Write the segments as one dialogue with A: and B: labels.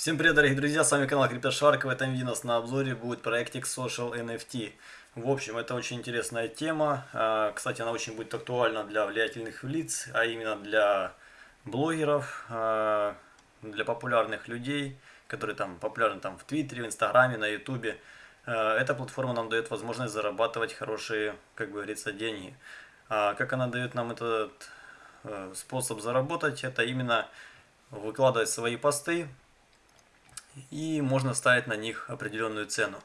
A: Всем привет, дорогие друзья, с вами канал CryptoShark. В этом видео у нас на обзоре будет проектик Social NFT. В общем, это очень интересная тема. А, кстати, она очень будет актуальна для влиятельных лиц, а именно для блогеров, а, для популярных людей, которые там популярны там в Твиттере, в Инстаграме, на Ютубе. А, эта платформа нам дает возможность зарабатывать хорошие, как говорится, деньги. Как она дает нам этот э, способ заработать, это именно выкладывать свои посты, и можно ставить на них определенную цену.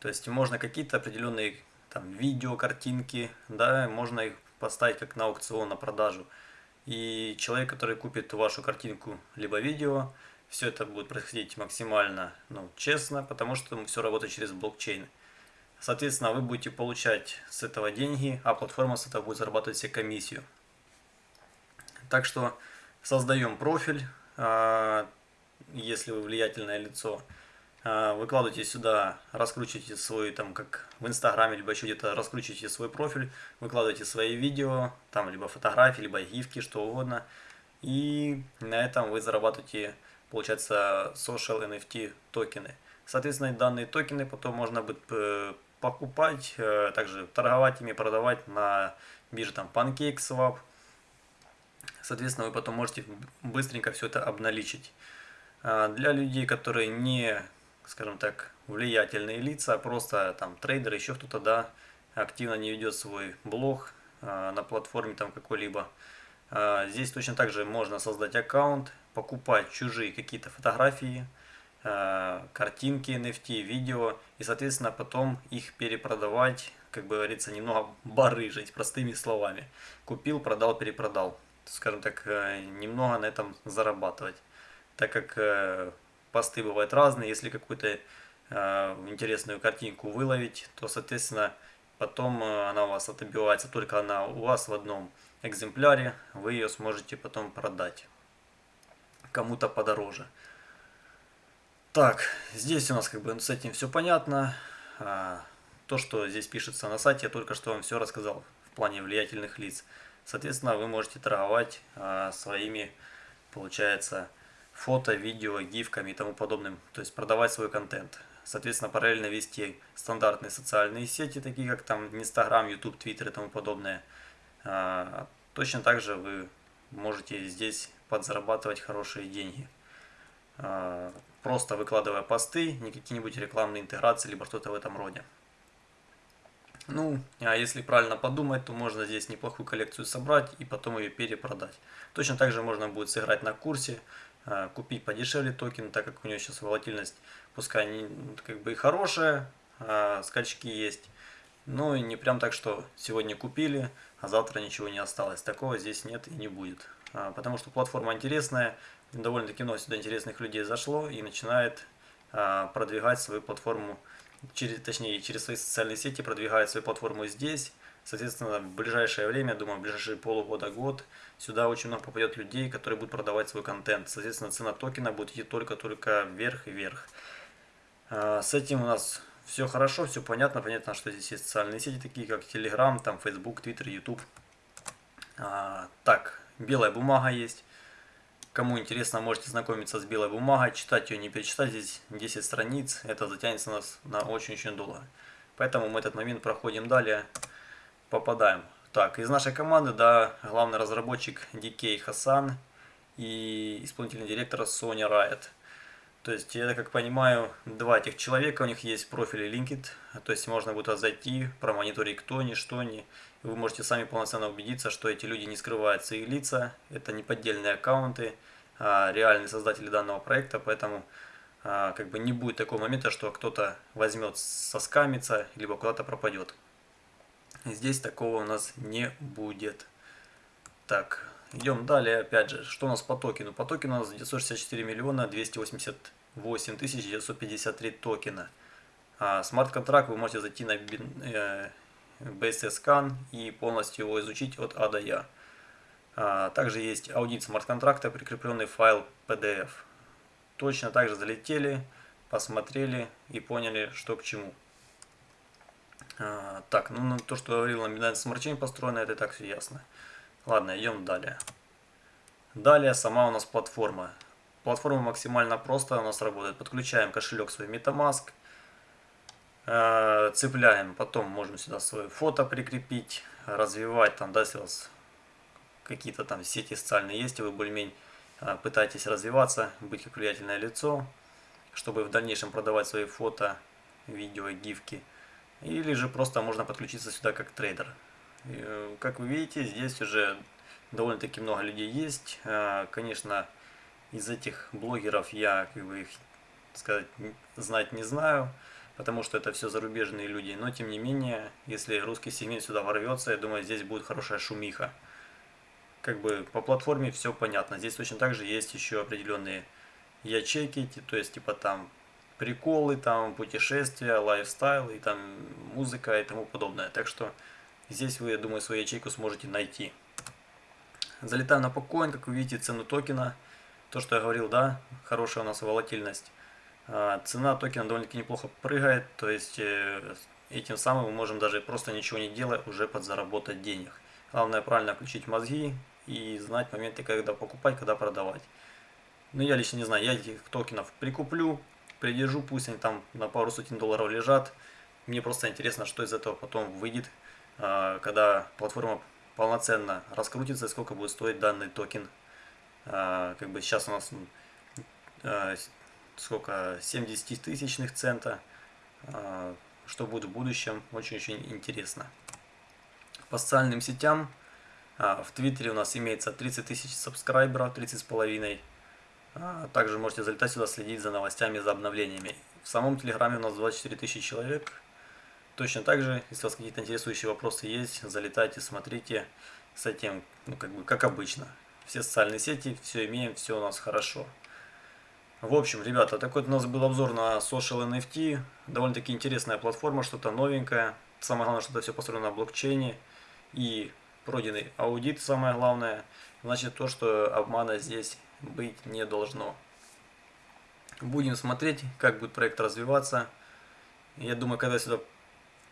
A: То есть можно какие-то определенные там, видео, картинки, да, можно их поставить как на аукцион, на продажу. И человек, который купит вашу картинку либо видео, все это будет происходить максимально ну, честно, потому что все работает через блокчейн. Соответственно, вы будете получать с этого деньги, а платформа с этого будет зарабатывать себе комиссию. Так что создаем профиль, а, если вы влиятельное лицо, а, выкладывайте сюда, раскручивайте свой, там, как в Инстаграме, либо еще где-то раскручивайте свой профиль, выкладывайте свои видео, там, либо фотографии, либо гифки, что угодно. И на этом вы зарабатываете, получается, social NFT токены. Соответственно, данные токены потом можно будет э, покупать, э, также торговать ими, продавать на бирже там PancakeSwap. Соответственно, вы потом можете быстренько все это обналичить. А, для людей, которые не, скажем так, влиятельные лица, а просто там трейдеры, еще кто-то, да, активно не ведет свой блог а, на платформе там какой-либо. Здесь точно так же можно создать аккаунт, покупать чужие какие-то фотографии, картинки, NFT, видео, и, соответственно, потом их перепродавать, как говорится, немного барыжить, простыми словами. Купил, продал, перепродал. Скажем так, э, немного на этом зарабатывать так как э, посты бывают разные, если какую-то э, интересную картинку выловить, то, соответственно, потом э, она у вас отобивается, только она у вас в одном экземпляре, вы ее сможете потом продать кому-то подороже. Так, здесь у нас как бы с этим все понятно. А, то, что здесь пишется на сайте, я только что вам все рассказал в плане влиятельных лиц. Соответственно, вы можете торговать а, своими, получается, фото, видео, гифками и тому подобным, то есть продавать свой контент. Соответственно, параллельно вести стандартные социальные сети, такие как там Инстаграм, Ютуб, Твиттер и тому подобное. А, точно так же вы можете здесь подзарабатывать хорошие деньги. А, просто выкладывая посты, не какие-нибудь рекламные интеграции, либо что-то в этом роде. Ну, а если правильно подумать, то можно здесь неплохую коллекцию собрать и потом ее перепродать. Точно так же можно будет сыграть на курсе, а, купить подешевле токен, так как у него сейчас волатильность, пускай не, как бы и хорошая, а скачки есть, но и не прям так, что сегодня купили, а завтра ничего не осталось. Такого здесь нет и не будет. А, потому что платформа интересная, довольно-таки много сюда интересных людей зашло и начинает а, продвигать свою платформу, через, точнее через свои социальные сети продвигает свою платформу здесь, Соответственно, в ближайшее время, думаю, в ближайшие полугода-год, сюда очень много попадет людей, которые будут продавать свой контент. Соответственно, цена токена будет идти только-только вверх и вверх. А, с этим у нас все хорошо, все понятно. Понятно, что здесь есть социальные сети, такие как Telegram, там Facebook, Twitter, YouTube. А, так, белая бумага есть. Кому интересно, можете знакомиться с белой бумагой, читать ее, не перечитать. Здесь 10 страниц, это затянется нас на очень-очень долго. Поэтому мы этот момент проходим далее попадаем. Так, из нашей команды, да, главный разработчик DK Хасан и исполнительный директор Соня Riot. То есть, я как понимаю, два этих человека, у них есть профили LinkedIn, то есть можно будет зайти, промониторить кто ни, что ни. И вы можете сами полноценно убедиться, что эти люди не скрывают свои лица, это не поддельные аккаунты, а реальные создатели данного проекта, поэтому а, как бы не будет такого момента, что кто-то возьмет соскамится, либо куда-то пропадет. Здесь такого у нас не будет. Так, идем далее. Опять же, что у нас по токену? По токену у нас 964 миллиона 288 тысяч 953 токена. А смарт-контракт вы можете зайти на э, BSC и полностью его изучить от А до Я. А, также есть аудит смарт-контракта, прикрепленный файл PDF. Точно так же залетели, посмотрели и поняли, что к чему. А, так, ну то, что говорил, номинальная смарчень построена, это и так все ясно. Ладно, идем далее. Далее сама у нас платформа. Платформа максимально просто у нас работает. Подключаем кошелек свой MetaMask. Э, цепляем, потом можем сюда свое фото прикрепить, развивать там, да, если у вас какие-то там сети социальные есть, и вы более-менее э, пытаетесь развиваться, быть как влиятельное лицо, чтобы в дальнейшем продавать свои фото, видео, гифки. Или же просто можно подключиться сюда как трейдер. Э, как вы видите, здесь уже довольно-таки много людей есть. Конечно, из этих блогеров я как бы их сказать знать не знаю, потому что это все зарубежные люди. Но тем не менее, если русский сегмент сюда ворвется, я думаю, здесь будет хорошая шумиха. Как бы по платформе все понятно. Здесь точно так же есть еще определенные ячейки, то есть типа там приколы, там путешествия, лайфстайл и там музыка и тому подобное. Так что здесь вы, я думаю, свою ячейку сможете найти. Залетаем на покоин, как вы видите, цену токена – то, что я говорил, да, хорошая у нас волатильность. А, цена токена довольно-таки неплохо прыгает, то есть этим самым мы можем даже просто ничего не делая уже подзаработать денег. Главное правильно включить мозги и знать моменты, когда покупать, когда продавать. Но ну, я лично не знаю, я этих токенов прикуплю, придержу, пусть они там на пару сотен долларов лежат. Мне просто интересно, что из этого потом выйдет, а, когда платформа полноценно раскрутится, сколько будет стоить данный токен. А, как бы сейчас у нас а, сколько 70 тысячных цента что будет в будущем очень-очень интересно. По социальным сетям в Твиттере у нас имеется 30 тысяч сабскрайберов 30 с половиной также можете залетать сюда следить за новостями за обновлениями в самом Телеграме у нас 24 тысячи человек точно так же если у вас какие-то интересующие вопросы есть залетайте смотрите с этим ну как бы как обычно все социальные сети, все имеем, все у нас хорошо. В общем, ребята, такой у нас был обзор на Social NFT. Довольно-таки интересная платформа, что-то новенькое. Самое главное, что это все построено на блокчейне. И пройденный аудит, самое главное. Значит, то, что обмана здесь быть не должно. Будем смотреть, как будет проект развиваться. Я думаю, когда сюда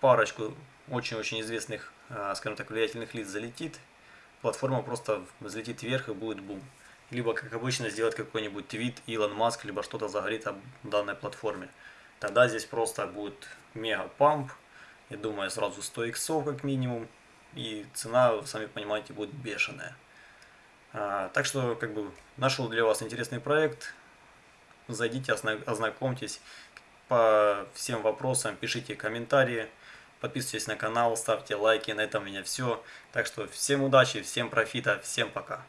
A: парочку очень-очень известных, а, скажем так, влиятельных лиц залетит, платформа просто взлетит вверх и будет бум. Либо, как обычно, сделать какой-нибудь твит Илон Маск, либо что-то загорит о данной платформе. Тогда здесь просто будет мега памп. Я думаю, сразу 100 иксов как минимум. И цена, сами понимаете, будет бешеная. А, так что, как бы, нашел для вас интересный проект. Зайдите, ознакомьтесь по всем вопросам, пишите комментарии. Подписывайтесь на канал, ставьте лайки. На этом у меня все. Так что всем удачи, всем профита, всем пока.